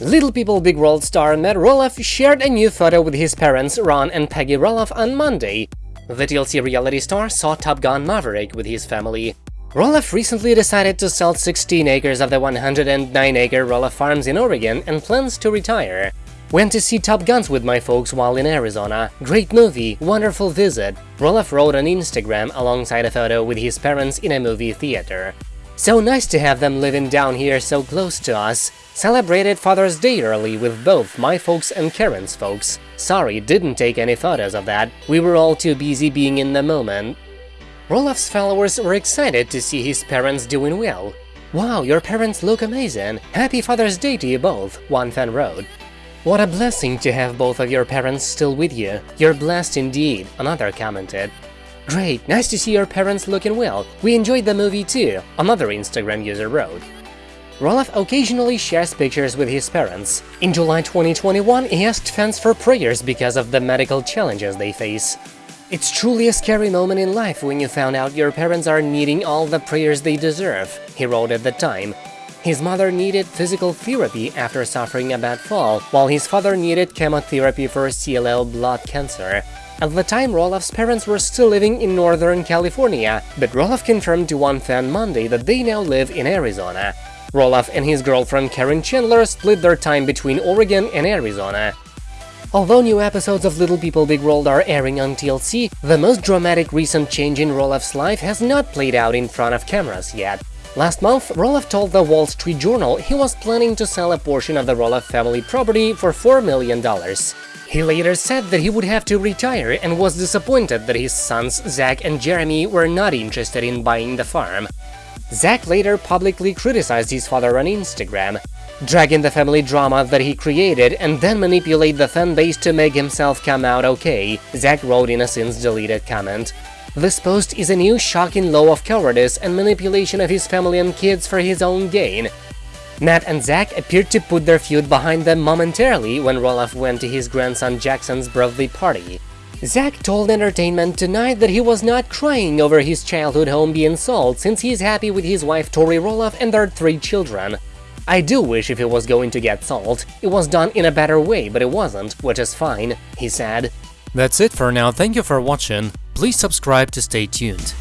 Little People Big World star Matt Roloff shared a new photo with his parents Ron and Peggy Roloff on Monday. The TLC reality star saw Top Gun Maverick with his family. Roloff recently decided to sell 16 acres of the 109-acre Roloff Farms in Oregon and plans to retire. Went to see Top Guns with my folks while in Arizona. Great movie, wonderful visit. Roloff wrote on Instagram alongside a photo with his parents in a movie theater. So nice to have them living down here so close to us. Celebrated Father's Day early with both my folks and Caryn's folks. Sorry, didn't take any photos of that, we were all too busy being in the moment. Roloff's followers were excited to see his parents doing well. Wow, your parents look amazing! Happy Father's Day to you both, one fan wrote. What a blessing to have both of your parents still with you. You're blessed indeed, another commented. Great, nice to see your parents looking well. We enjoyed the movie too, another Instagram user wrote. Roloff occasionally shares pictures with his parents. In July 2021, he asked fans for prayers because of the medical challenges they face. It's truly a scary moment in life when you found out your parents are needing all the prayers they deserve, he wrote at the time. His mother needed physical therapy after suffering a bad fall, while his father needed chemotherapy for CLL blood cancer. At the time, Roloff's parents were still living in Northern California, but Roloff confirmed to one fan Monday that they now live in Arizona. Roloff and his girlfriend Caryn Chandler split their time between Oregon and Arizona. Although new episodes of Little People Big World are airing on TLC, the most dramatic recent change in Roloff's life has not played out in front of cameras yet. Last month, Roloff told the Wall Street Journal he was planning to sell a portion of the Roloff family property for $4 million. He later said that he would have to retire and was disappointed that his sons Zach and Jeremy were not interested in buying the farm. Zach later publicly criticized his father on Instagram, dragging the family drama that he created and then manipulate the fanbase to make himself come out okay, Zach wrote in a since-deleted comment. This post is a new shocking law of cowardice and manipulation of his family and kids for his own gain, Matt and Zach appeared to put their feud behind them momentarily when Roloff went to his grandson Jackson's birthday party. Zach told Entertainment Tonight that he was not crying over his childhood home being sold since he's happy with his wife Tori Roloff and their three children. I do wish if it was going to get sold, it was done in a better way, but it wasn't, which is fine, he said. That's it for now, thank you for watching, please subscribe to stay tuned.